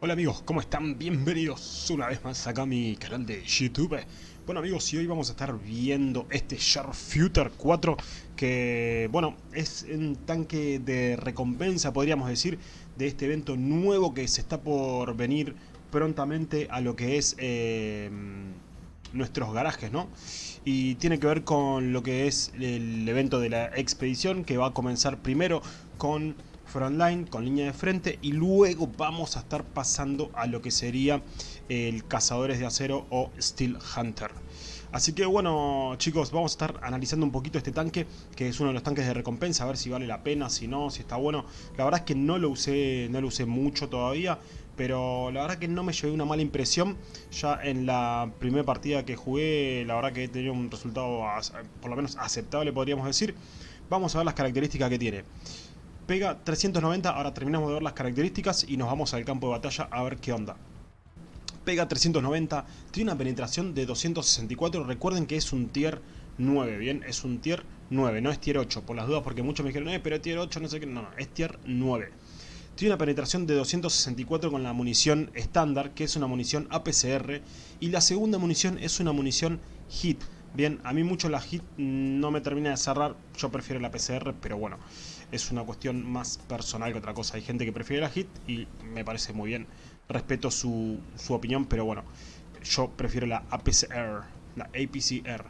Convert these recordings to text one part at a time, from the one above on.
Hola amigos, ¿cómo están? Bienvenidos una vez más acá a mi canal de YouTube. Bueno amigos, y hoy vamos a estar viendo este Sharpshooter 4 que, bueno, es un tanque de recompensa, podríamos decir, de este evento nuevo que se está por venir prontamente a lo que es eh, nuestros garajes, ¿no? Y tiene que ver con lo que es el evento de la expedición que va a comenzar primero con frontline con línea de frente y luego vamos a estar pasando a lo que sería el cazadores de acero o Steel Hunter. Así que bueno chicos, vamos a estar analizando un poquito este tanque, que es uno de los tanques de recompensa, a ver si vale la pena, si no, si está bueno. La verdad es que no lo usé, no lo usé mucho todavía, pero la verdad que no me llevé una mala impresión. Ya en la primera partida que jugué, la verdad que he tenido un resultado por lo menos aceptable podríamos decir. Vamos a ver las características que tiene. Pega 390, ahora terminamos de ver las características y nos vamos al campo de batalla a ver qué onda. Pega 390, tiene una penetración de 264, recuerden que es un tier 9, ¿bien? Es un tier 9, no es tier 8, por las dudas porque muchos me dijeron, eh, pero tier 8, no sé qué, no, no, es tier 9. Tiene una penetración de 264 con la munición estándar, que es una munición APCR, y la segunda munición es una munición HIT. Bien, a mí mucho la HIT no me termina de cerrar, yo prefiero la PCR, pero bueno, es una cuestión más personal que otra cosa. Hay gente que prefiere la HIT y me parece muy bien. Respeto su, opinión, pero bueno, yo prefiero la APCR, la APCR.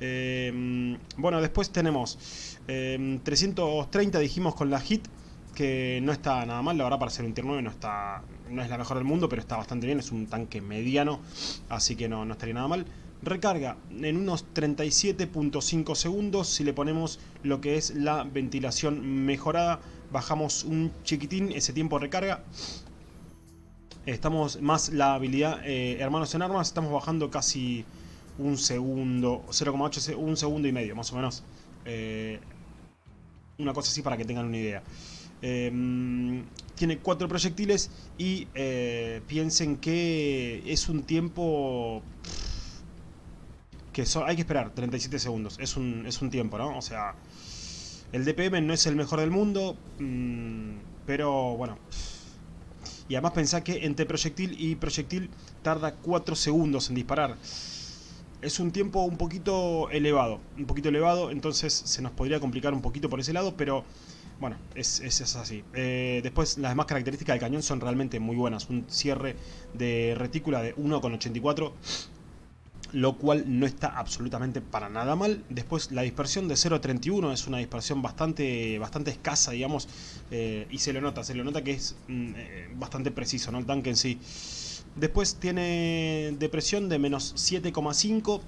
Em, bueno, después tenemos 330 em, dijimos con la HIT, que no está nada mal, la verdad para ser un tier 9 no, está, no es la mejor del mundo, pero está bastante bien, es un tanque mediano, así que no, no estaría nada mal. Recarga en unos 37.5 segundos. Si le ponemos lo que es la ventilación mejorada, bajamos un chiquitín ese tiempo de recarga. Estamos más la habilidad eh, Hermanos en Armas, estamos bajando casi un segundo, 0,8, un segundo y medio más o menos. Eh, una cosa así para que tengan una idea. Em, tiene cuatro proyectiles y eh, piensen que es un tiempo que hay que esperar 37 segundos. Es un, es un tiempo, ¿no? O sea, el DPM no es el mejor del mundo, mm, pero bueno. Y además pensá que entre proyectil y proyectil tarda 4 segundos en disparar. Es un tiempo un poquito elevado, un poquito elevado, entonces se nos podría complicar un poquito por ese lado, pero bueno, es, es, así. Eh, después las demás características del cañón son realmente muy buenas. Un cierre de retícula de 1,84 lo cual no está absolutamente para nada mal. Después la dispersión de 0.31 es una dispersión bastante, bastante escasa, digamos, eh, y se lo nota, se lo nota que es mm, eh, bastante preciso, ¿no? El tanque en sí. Después tiene depresión de menos 7,5.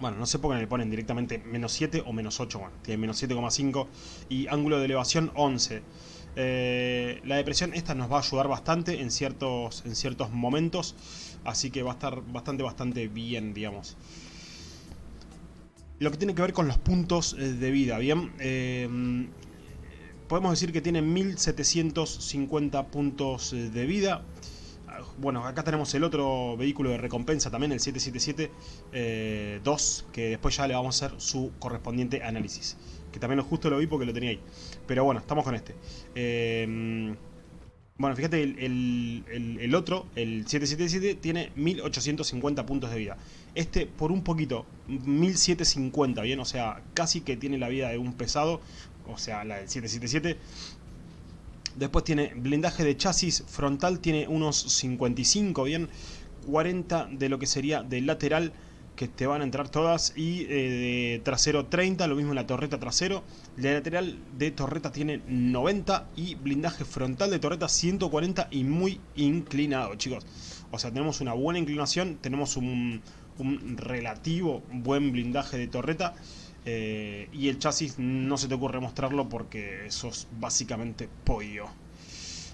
Bueno, no sé por qué le ponen directamente menos 7 o menos 8, bueno, tiene menos 7,5 y ángulo de elevación 11. Eh, la depresión esta nos va a ayudar bastante en ciertos, en ciertos momentos, así que va a estar bastante, bastante bien, digamos. Lo que tiene que ver con los puntos eh, de vida, ¿bien? Eh, podemos decir que tiene 1750 puntos de vida. Bueno, acá tenemos el otro vehículo de recompensa también, el 777-2, que después ya le vamos a hacer su correspondiente análisis que también justo lo vi porque lo tenía ahí. Pero bueno, estamos con este. Em, bueno, fíjate, el, otro, el 777, tiene 1850 puntos de vida. Este, por un poquito, 1750, ¿bien? O sea, casi que tiene la vida de un pesado, o sea, la del 777. Después tiene blindaje de chasis frontal, tiene unos 55, ¿bien? 40 de lo que sería de lateral que te van a entrar todas y eh, de trasero 30, lo mismo en la torreta trasero. La lateral de torreta tiene 90 y blindaje frontal de torreta 140 y muy inclinado, chicos. O sea, tenemos una buena inclinación, tenemos un, relativo buen blindaje de torreta. Eh, y el chasis no se te ocurre mostrarlo porque eso es básicamente pollo.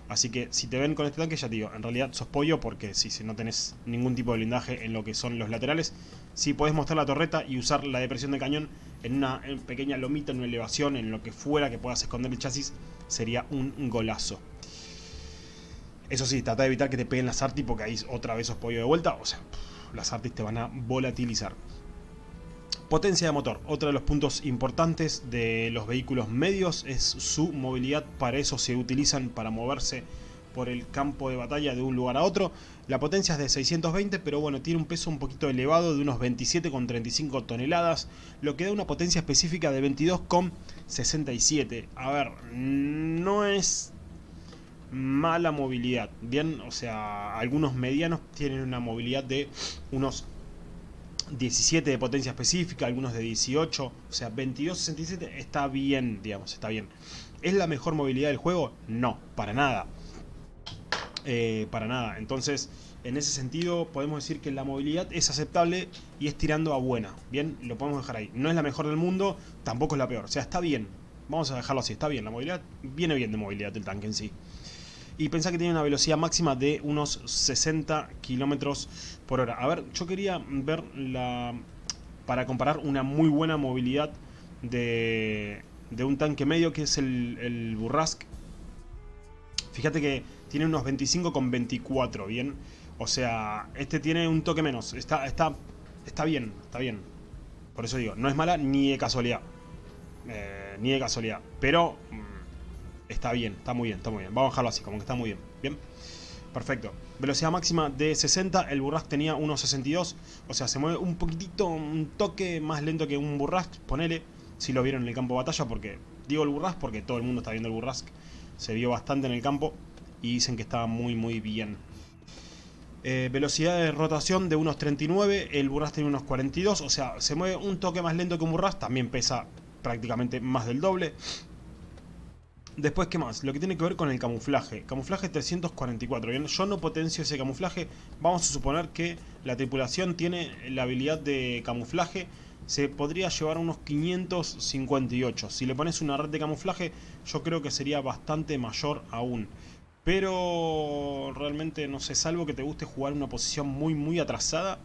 Así que si te ven con este tanque, ya te digo, en realidad sos pollo porque si, no tenés ningún tipo de blindaje en lo que son los laterales, si podés mostrar la torreta y usar la depresión de cañón en una pequeña lomita, en una elevación, en lo que fuera que puedas esconder el chasis, sería un golazo. Eso sí, trata de evitar que te peguen las artis porque ahí otra vez sos pollo de vuelta, o sea, las artis te van a volatilizar. Potencia de motor. Otro de los puntos importantes de los vehículos medios es su movilidad. Para eso se utilizan para moverse por el campo de batalla de un lugar a otro. La potencia es de 620, pero bueno, tiene un peso un poquito elevado de unos 27,35 toneladas, lo que da una potencia específica de 22,67. A ver, no es mala movilidad, bien, o sea, algunos medianos tienen una movilidad de unos 17 de potencia específica, algunos de 18, o sea, 22,67 está bien, digamos, está bien. ¿Es la mejor movilidad del juego? No, para nada. Eh, para nada. Entonces, en ese sentido, podemos decir que la movilidad es aceptable y es tirando a buena. Bien, lo podemos dejar ahí. No es la mejor del mundo, tampoco es la peor. O sea, está bien. Vamos a dejarlo así, está bien. La movilidad viene bien de movilidad del tanque en sí. Y pensá que tiene una velocidad máxima de unos 60 kilómetros por hora. A ver, yo quería ver la... Para comparar una muy buena movilidad de, de un tanque medio que es el, el Burrask. Fíjate que tiene unos 25 con 24, ¿bien? O sea, este tiene un toque menos. Está, está, está bien, está bien. Por eso digo, no es mala ni de casualidad. Eh, ni de casualidad. Pero mm, está bien, está muy bien, está muy bien. Vamos a dejarlo así, como que está muy bien. Bien. Perfecto. Velocidad máxima de 60, el Burrask tenía unos 62. O sea, se mueve un poquitito, un toque más lento que un Burrask, ponele. Si lo vieron en el campo de batalla, porque... Digo el Burrask porque todo el mundo está viendo el Burrask. Se vio bastante en el campo y dicen que estaba muy muy bien. Eh, velocidad de rotación de unos 39, el Burras tiene unos 42, o sea, se mueve un toque más lento que un Burras, también pesa prácticamente más del doble. Después, ¿qué más? Lo que tiene que ver con el camuflaje. Camuflaje 344. Bien, yo no potencio ese camuflaje. Vamos a suponer que la tripulación tiene la habilidad de camuflaje. Se podría llevar unos 558. Si le pones una red de camuflaje, yo creo que sería bastante mayor aún. Pero realmente, no sé, salvo que te guste jugar una posición muy, muy atrasada,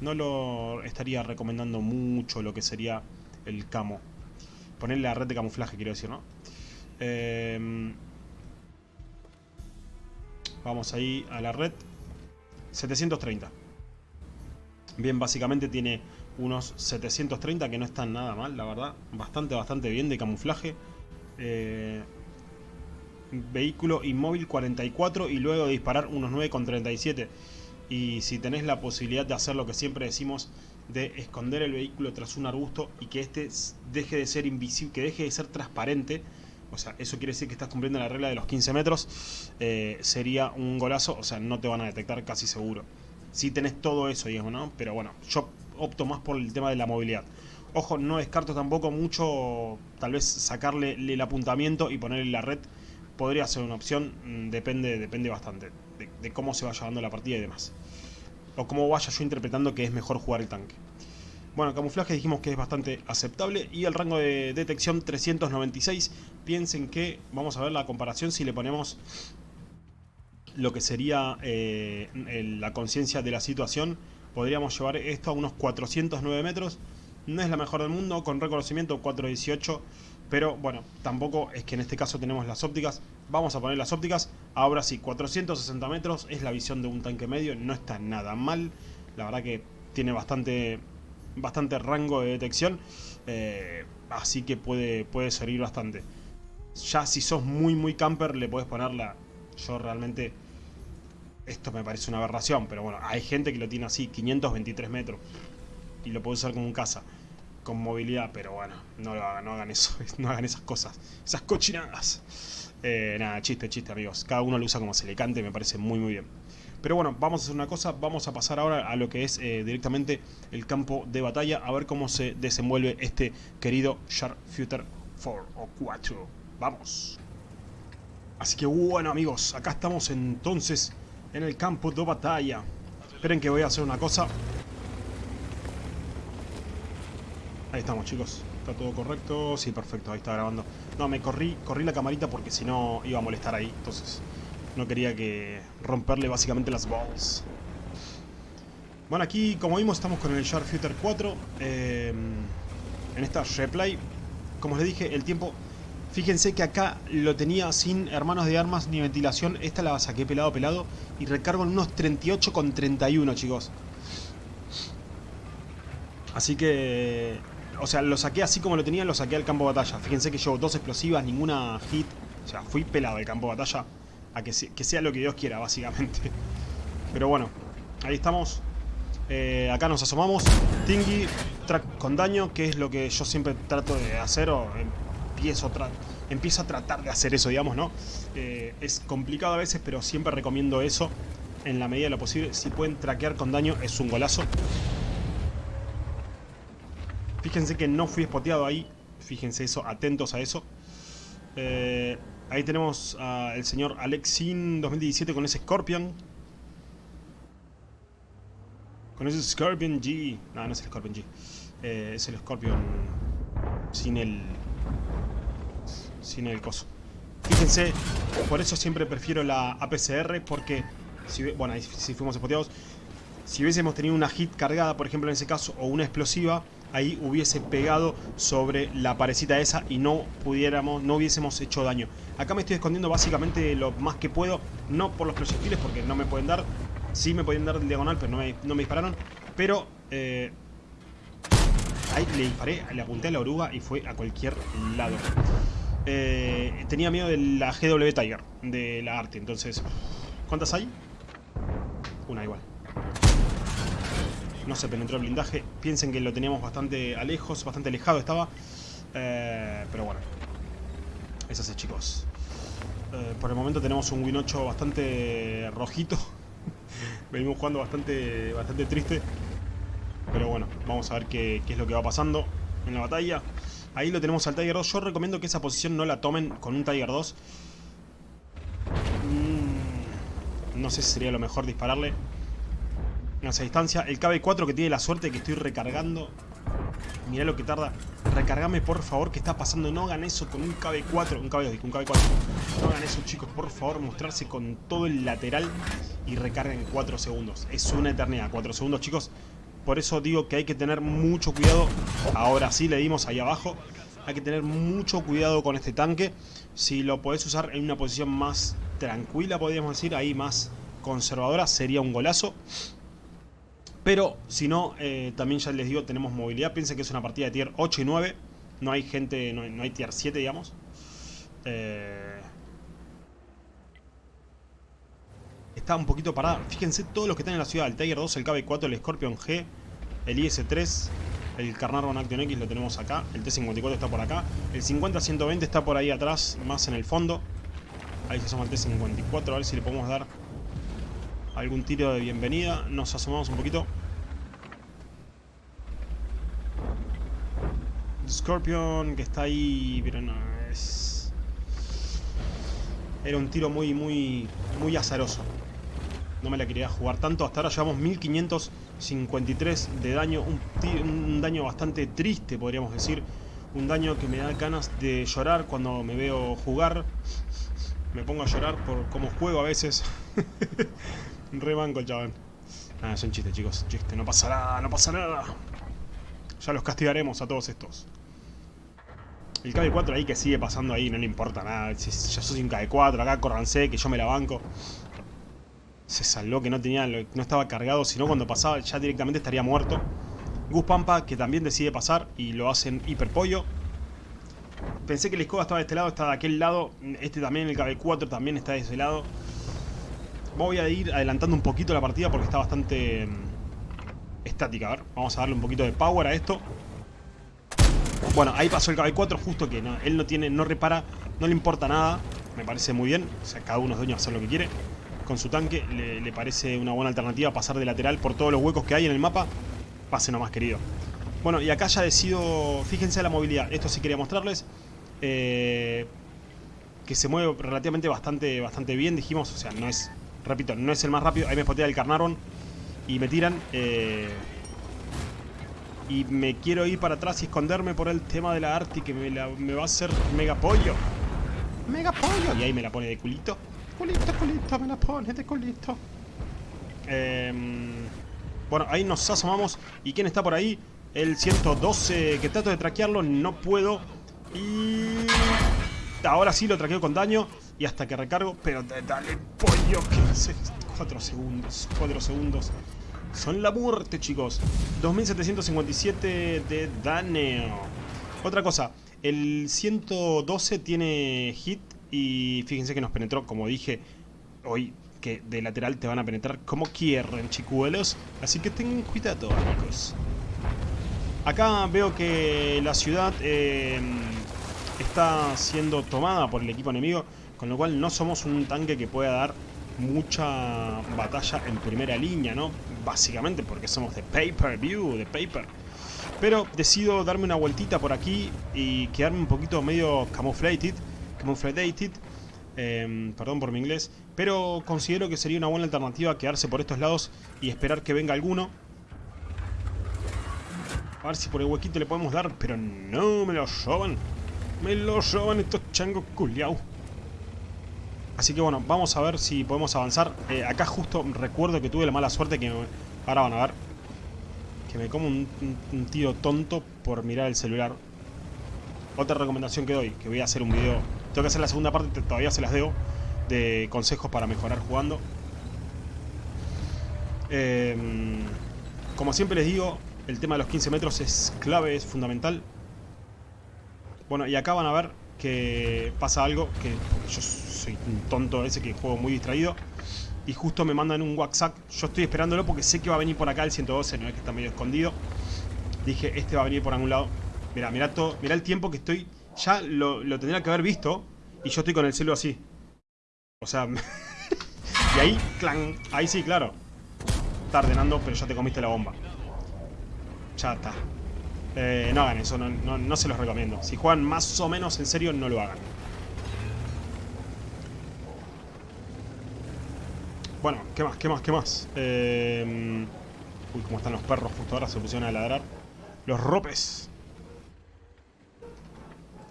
no lo estaría recomendando mucho lo que sería el camo. Ponerle la red de camuflaje, quiero decir, ¿no? Em, vamos ahí a la red. 730. Bien, básicamente tiene unos 730 que no están nada mal, la verdad. Bastante, bastante bien de camuflaje. Eh, vehículo inmóvil 44 y luego disparar unos 9,37. Y si tenés la posibilidad de hacer lo que siempre decimos, de esconder el vehículo tras un arbusto y que este deje de ser invisible, que deje de ser transparente, o sea, eso quiere decir que estás cumpliendo la regla de los 15 metros, eh, sería un golazo, o sea, no te van a detectar casi seguro. Si tenés todo eso, digamos, ¿no? Pero bueno, yo opto más por el tema de la movilidad. Ojo, no descarto tampoco mucho, tal vez sacarle el apuntamiento y ponerle la red podría ser una opción, mm, depende, depende bastante de, cómo se vaya dando la partida y demás. O cómo vaya yo interpretando que es mejor jugar el tanque. Bueno, camuflaje dijimos que es bastante aceptable y el rango de detección 396. Piensen que, vamos a ver la comparación si le ponemos lo que sería eh, la conciencia de la situación. Podríamos llevar esto a unos 409 metros. No es la mejor del mundo, con reconocimiento 418 pero bueno, tampoco es que en este caso tenemos las ópticas. Vamos a poner las ópticas. Ahora sí, 460 metros es la visión de un tanque medio. No está nada mal. La verdad que tiene bastante, bastante rango de detección. Eh, así que puede, puede servir bastante. Ya si sos muy muy camper le puedes ponerla. Yo realmente... Esto me parece una aberración, pero bueno, hay gente que lo tiene así, 523 metros. Y lo puede usar como un caza con movilidad, pero bueno, no lo hagan, no hagan eso, no hagan esas cosas, esas cochinadas. Eh, nada, chiste, chiste amigos, cada uno lo usa como se le cante, me parece muy muy bien. Pero bueno, vamos a hacer una cosa, vamos a pasar ahora a lo que es eh, directamente el campo de batalla, a ver cómo se desenvuelve este querido Sharpshooter 4 o 4. Vamos. Así que bueno amigos, acá estamos entonces en el campo de batalla. Esperen que voy a hacer una cosa. Ahí estamos, chicos. ¿Está todo correcto? Sí, perfecto. Ahí está grabando. No, me corrí, corrí la camarita porque si no iba a molestar ahí. Entonces no quería que romperle básicamente las balls. Bueno, aquí como vimos estamos con el Sharpshooter 4. Eh, en esta replay. Como les dije, el tiempo... Fíjense que acá lo tenía sin hermanos de armas ni ventilación. Esta la saqué pelado pelado. Y recargo en unos 38,31 chicos. Así que o sea, lo saqué así como lo tenía, lo saqué al campo de batalla. Fíjense que llevo dos explosivas, ninguna hit. O sea, fui pelado al campo de batalla. A que, sea lo que Dios quiera, básicamente. Pero bueno, ahí estamos. Eh, acá nos asomamos. Tingy, track con daño, que es lo que yo siempre trato de hacer o empiezo, empiezo a tratar de hacer eso, digamos, ¿no? Eh, es complicado a veces, pero siempre recomiendo eso en la medida de lo posible. Si pueden traquear con daño, es un golazo. Fíjense que no fui spoteado ahí. Fíjense eso, atentos a eso. Eh, ahí tenemos al señor Alexin 2017 con ese Scorpion. Con ese Scorpion G. No, no es el Scorpion G. Eh, es el Scorpion sin el... Sin el coso. Fíjense, por eso siempre prefiero la APCR porque... Si, bueno, ahí si fuimos spoteados. Si hubiésemos tenido una hit cargada, por ejemplo en ese caso, o una explosiva, ahí hubiese pegado sobre la parecita esa y no pudiéramos, no hubiésemos hecho daño. Acá me estoy escondiendo básicamente lo más que puedo, no por los proyectiles porque no me pueden dar, sí me pueden dar del diagonal pero no me, no me dispararon, pero eh, ahí le disparé, le apunté a la oruga y fue a cualquier lado. Eh, tenía miedo de la GW Tiger, de la arte, entonces... ¿Cuántas hay? Una igual. No se penetró el blindaje. Piensen que lo teníamos bastante alejos, bastante alejado estaba. Eh, pero bueno. Es chicos. Eh, por el momento tenemos un Win 8 bastante rojito. Venimos jugando bastante, bastante triste. Pero bueno, vamos a ver qué, es lo que va pasando en la batalla. Ahí lo tenemos al Tiger 2. Yo recomiendo que esa posición no la tomen con un Tiger 2. Mm, no sé si sería lo mejor dispararle en esa distancia. El KB4 que tiene la suerte que estoy recargando. Mirá lo que tarda. Recargame por favor, que está pasando? No hagan eso con un KB4. Un KB2, un KB4. No hagan eso, chicos, por favor. Mostrarse con todo el lateral y recarguen 4 segundos. Es una eternidad, 4 segundos, chicos. Por eso digo que hay que tener mucho cuidado. Ahora sí le dimos ahí abajo. Hay que tener mucho cuidado con este tanque. Si lo podés usar en una posición más tranquila, podríamos decir, ahí más conservadora, sería un golazo. Pero si no, eh, también ya les digo, tenemos movilidad. Piensen que es una partida de tier 8 y 9. No hay gente, no, hay tier 7, digamos. Eh, está un poquito parada. Fíjense todos los que están en la ciudad. El Tiger 2, el KB4, el Scorpion G, el IS-3, el Carnarvon Action X lo tenemos acá. El T-54 está por acá. El 50-120 está por ahí atrás, más en el fondo. Ahí se asoma el T-54, a ver si le podemos dar algún tiro de bienvenida. Nos asomamos un poquito. Scorpion que está ahí, pero no es... Era un tiro muy, muy, muy azaroso. No me la quería jugar tanto. Hasta ahora llevamos 1553 de daño. Un, un daño bastante triste, podríamos decir. Un daño que me da ganas de llorar cuando me veo jugar. Me pongo a llorar por cómo juego a veces. Re banco el chabón. Ah, son chistes, chicos. Chiste, no pasa nada, no pasa nada. Ya los castigaremos a todos estos. El KB4 ahí que sigue pasando ahí, no le importa nada. Ya soy un KB4, acá corranse, que yo me la banco. Se salvó que no tenía, no estaba cargado, sino cuando pasaba ya directamente estaría muerto. Gus Pampa, que también decide pasar y lo hacen hiper pollo. Pensé que el escoba estaba de este lado, está de aquel lado. Este también, el KB4 también está de ese lado. Voy a ir adelantando un poquito la partida porque está bastante mm, estática. A ver, vamos a darle un poquito de power a esto. Bueno, ahí pasó el KB4 justo que él no tiene, no repara, no le importa nada. Me parece muy bien. O sea, cada uno es dueño de hacer lo que quiere. Con su tanque le, parece una buena alternativa pasar de lateral por todos los huecos que hay en el mapa. Pase nomás, querido. Bueno, y acá ya decido... Fíjense la movilidad. Esto sí quería mostrarles. Eh, que se mueve relativamente bastante, bastante bien, dijimos. O sea, no es Repito, no es el más rápido. Ahí me spotea el Carnarvon. Y me tiran. Eh, y me quiero ir para atrás y esconderme por el tema de la Arti que me, va a hacer mega pollo. Mega pollo. Y ahí me la pone de culito. Culito, culito, me la pone de culito. Em, bueno, ahí nos asomamos. ¿Y quién está por ahí? El 112 que trato de traquearlo, no puedo. Y... Ahora sí lo traqueo con daño. Y hasta que recargo, pero dale pollo, que hace 4 segundos, 4 segundos. Son la muerte, chicos. 2757 de daño. Otra cosa, el 112 tiene hit y fíjense que nos penetró, como dije, hoy que de lateral te van a penetrar como quieran, chicuelos. Así que tengan cuidado, amigos. Acá veo que la ciudad eh, está siendo tomada por el equipo enemigo, con lo cual no somos un tanque que pueda dar mucha batalla en primera línea, ¿no? Básicamente porque somos de pay-per-view, de paper. Pero decido darme una vueltita por aquí y quedarme un poquito medio camouflated, camouflated, eh, perdón por mi inglés, pero considero que sería una buena alternativa quedarse por estos lados y esperar que venga alguno. A ver si por el huequito le podemos dar, pero no me lo roban. Me lo roban estos changos culiao. Así que bueno, vamos a ver si podemos avanzar. Eh, acá justo recuerdo que tuve la mala suerte que... ahora van a ver. Que me como un, tiro tonto por mirar el celular. Otra recomendación que doy, que voy a hacer un video... Tengo que hacer la segunda parte, todavía se las debo. De consejos para mejorar jugando. Eh, como siempre les digo, el tema de los 15 metros es clave, es fundamental. Bueno, y acá van a ver que pasa algo, que yo soy un tonto ese que juego muy distraído. Y justo me mandan un WhatsApp. Yo estoy esperándolo porque sé que va a venir por acá el 112, no es que está medio escondido. Dije, este va a venir por algún lado. Mira, mira todo, mira el tiempo que estoy. Ya lo, lo tendría que haber visto. Y yo estoy con el celo así. O sea... y ahí, clan. Ahí sí, claro. Está ordenando, pero ya te comiste la bomba. Ya está. Eh, no hagan eso, no, no, no, se los recomiendo. Si juegan más o menos en serio, no lo hagan. Bueno, ¿qué más? ¿Qué más? ¿Qué más? Eh... Uy, cómo están los perros justo ahora, se pusieron a ladrar. Los ropes.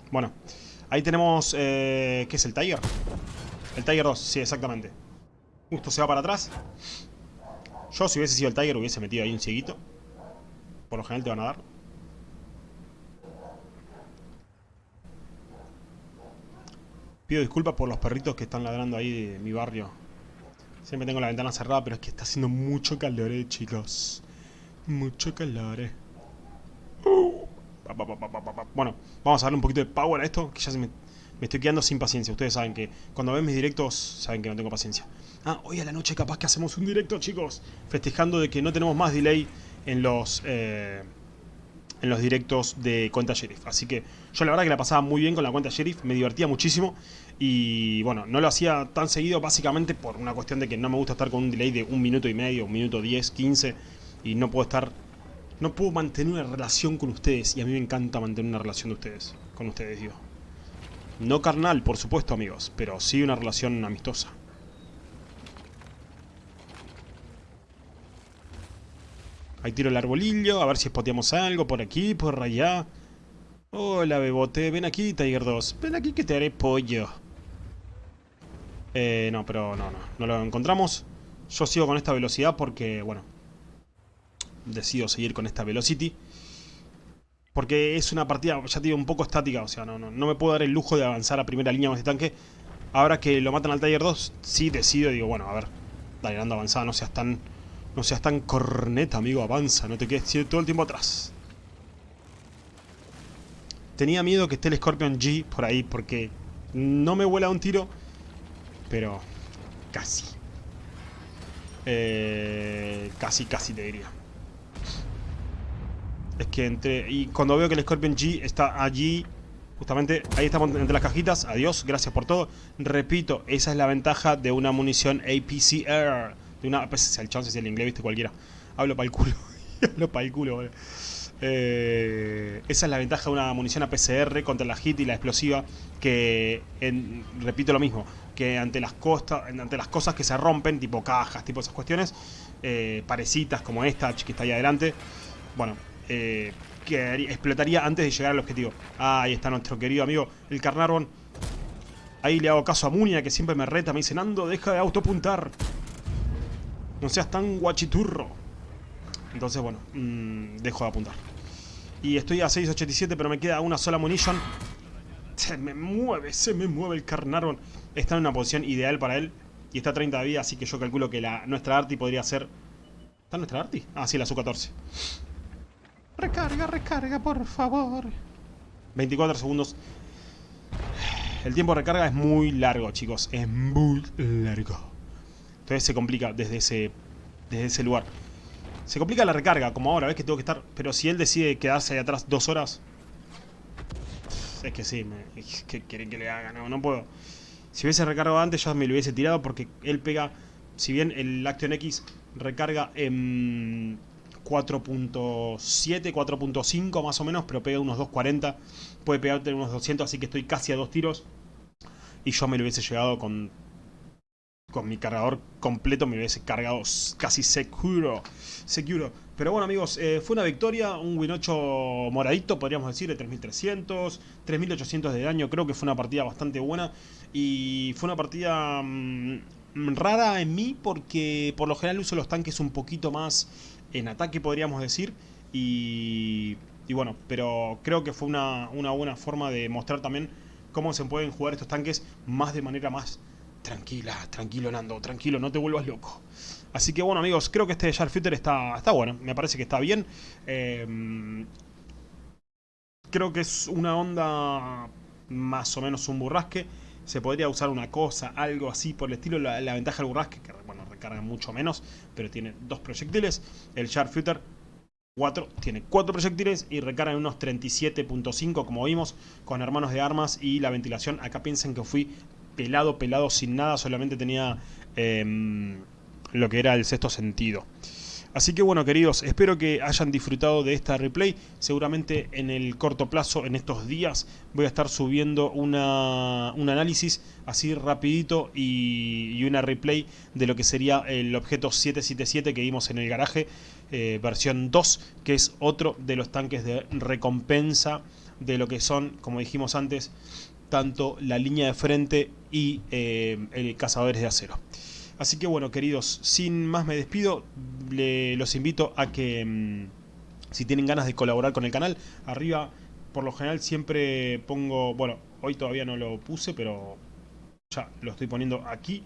Bueno, ahí tenemos... Eh... ¿Qué es el Tiger? El Tiger 2, sí, exactamente. Justo se va para atrás. Yo, si hubiese sido el Tiger, hubiese metido ahí un cieguito. Por lo general te van a dar. Pido disculpas por los perritos que están ladrando ahí de mi barrio. Siempre tengo la ventana cerrada, pero es que está haciendo mucho calor, eh, chicos. Mucho calor, eh. Bueno, vamos a darle un poquito de power a esto, que ya se me, me estoy quedando sin paciencia. Ustedes saben que cuando ven mis directos, saben que no tengo paciencia. Ah, hoy a la noche capaz que hacemos un directo, chicos. Festejando de que no tenemos más delay en los... Eh, en los directos de cuenta sheriff. Así que yo la verdad que la pasaba muy bien con la cuenta sheriff, me divertía muchísimo y bueno, no lo hacía tan seguido básicamente por una cuestión de que no me gusta estar con un delay de un minuto y medio, un minuto diez, quince y no puedo estar, no puedo mantener una relación con ustedes y a mí me encanta mantener una relación de ustedes, con ustedes digo. No carnal, por supuesto amigos, pero sí una relación amistosa. Ahí tiro el arbolillo, a ver si spoteamos algo por aquí, por allá. Hola, bebote. Ven aquí, Tiger 2. Ven aquí que te haré pollo. Eh, no, pero no, no. No lo encontramos. Yo sigo con esta velocidad porque, bueno... Decido seguir con esta velocity. Porque es una partida, ya te digo, un poco estática. O sea, no, no, no me puedo dar el lujo de avanzar a primera línea con este tanque. Ahora que lo matan al Tiger 2, sí decido. Digo, bueno, a ver. Dale, anda avanzada, no seas tan no seas tan corneta, amigo, avanza, no te quedes todo el tiempo atrás. Tenía miedo que esté el Scorpion G por ahí, porque no me vuela un tiro, pero casi. Eh, casi, casi te diría. Es que entre... Y cuando veo que el Scorpion G está allí, justamente ahí estamos entre las cajitas. Adiós, gracias por todo. Repito, esa es la ventaja de una munición APCR de una. Pues el chance si el inglés, viste cualquiera. Hablo para el culo. Hablo para el culo, eh, esa es la ventaja de una munición APCR contra la HIT y la explosiva. Que, repito lo mismo, que ante las, costas, ante las cosas que se rompen, tipo cajas, tipo esas cuestiones, eh, parecitas como esta que está ahí adelante, bueno, eh, que explotaría antes de llegar al objetivo. Ah, ahí está nuestro querido amigo, el Carnarvon. Ahí le hago caso a Munia, que siempre me reta, me dice, Nando, deja de autopuntar. No seas tan guachiturro. Entonces, bueno, mmm, dejo de apuntar. Y estoy a 6.87, pero me queda una sola munition. Se me mueve, se me mueve el Carnarvon. Está en una posición ideal para él. Y está a 30 de vida, así que yo calculo que la, nuestra Arti podría ser... ¿Está nuestra Arti? Ah, sí, la Su-14. Recarga, recarga, por favor. 24 segundos. El tiempo de recarga es muy largo, chicos. Es muy largo. Entonces se complica desde ese, desde ese lugar. Se complica la recarga, como ahora, ves que tengo que estar... Pero si él decide quedarse ahí atrás dos horas... Es que sí, me, ¿qué quieren que le haga? No, no puedo. Si hubiese recargado antes ya me lo hubiese tirado porque él pega... Si bien el Action X recarga en 4.7, 4.5 más o menos, pero pega unos 2.40. Puede pegarte unos 200, así que estoy casi a dos tiros. Y yo me lo hubiese llegado con con mi cargador completo me hubiese cargado casi seguro. Seguro. Pero bueno amigos, eh, fue una victoria, un win 8 moradito, podríamos decir, de 3300, 3800 de daño. Creo que fue una partida bastante buena. Y fue una partida mm, rara en mí porque por lo general uso los tanques un poquito más en ataque, podríamos decir. Y, y bueno, pero creo que fue una, una buena forma de mostrar también cómo se pueden jugar estos tanques más de manera más Tranquila, tranquilo Nando, tranquilo, no te vuelvas loco. Así que bueno amigos, creo que este Sharpshooter está, está bueno, me parece que está bien. Em, creo que es una onda más o menos un burrasque. Se podría usar una cosa, algo así por el estilo. La, ventaja del burrasque, que bueno, recarga mucho menos, pero tiene dos proyectiles. El Sharpshooter 4 tiene 4 proyectiles y recarga en unos 37.5 como vimos con hermanos de armas y la ventilación. Acá piensen que fui pelado, pelado, sin nada, solamente tenía em, lo que era el sexto sentido. Así que bueno queridos, espero que hayan disfrutado de esta replay. Seguramente en el corto plazo, en estos días, voy a estar subiendo una, un análisis así rapidito y, una replay de lo que sería el objeto 777 que vimos en el garaje, eh, versión 2, que es otro de los tanques de recompensa de lo que son, como dijimos antes, tanto la línea de frente y eh, el cazadores de acero. Así que bueno, queridos, sin más me despido. los invito a que, mm, si tienen ganas de colaborar con el canal, arriba, por lo general siempre pongo... Bueno, hoy todavía no lo puse, pero ya lo estoy poniendo aquí.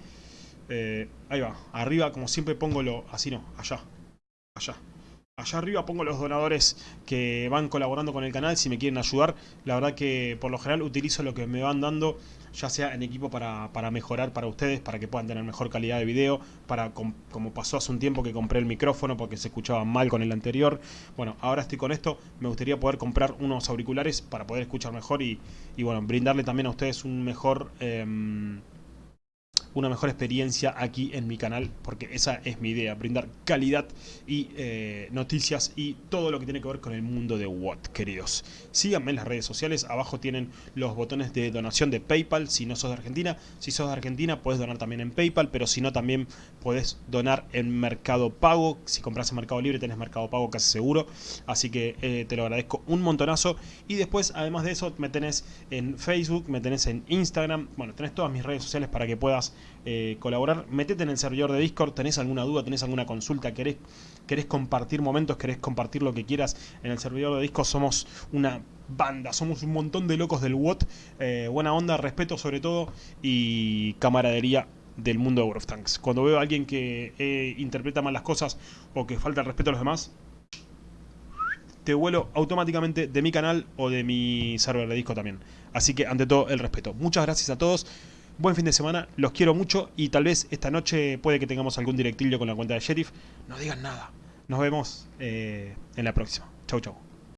Eh, ahí va, arriba como siempre pongo lo... Así no, allá, allá. Allá arriba pongo los donadores que van colaborando con el canal si me quieren ayudar. La verdad que por lo general utilizo lo que me van dando, ya sea en equipo para, mejorar para ustedes, para que puedan tener mejor calidad de video, para como pasó hace un tiempo que compré el micrófono porque se escuchaba mal con el anterior. Bueno, ahora estoy con esto, me gustaría poder comprar unos auriculares para poder escuchar mejor y, bueno, brindarle también a ustedes un mejor... Em, una mejor experiencia aquí en mi canal, porque esa es mi idea, brindar calidad y eh, noticias y todo lo que tiene que ver con el mundo de Watt, queridos. Síganme en las redes sociales, abajo tienen los botones de donación de Paypal, si no sos de Argentina. Si sos de Argentina puedes donar también en Paypal, pero si no también puedes donar en Mercado Pago. Si compras en Mercado Libre tenés Mercado Pago casi seguro, así que eh, te lo agradezco un montonazo. Y después, además de eso, me tenés en Facebook, me tenés en Instagram, bueno, tenés todas mis redes sociales para que puedas eh, colaborar, metete en el servidor de Discord, tenés alguna duda, tenés alguna consulta, querés, querés compartir momentos, querés compartir lo que quieras en el servidor de Discord, somos una banda, somos un montón de locos del WOT, eh, buena onda, respeto sobre todo y camaradería del mundo de World of Tanks. Cuando veo a alguien que eh, interpreta mal las cosas o que falta el respeto a los demás, te vuelo automáticamente de mi canal o de mi server de disco también. Así que ante todo el respeto. Muchas gracias a todos. Buen fin de semana, los quiero mucho y tal vez esta noche puede que tengamos algún directillo con la cuenta de Sheriff. No digan nada. Nos vemos eh, en la próxima. Chau, chau.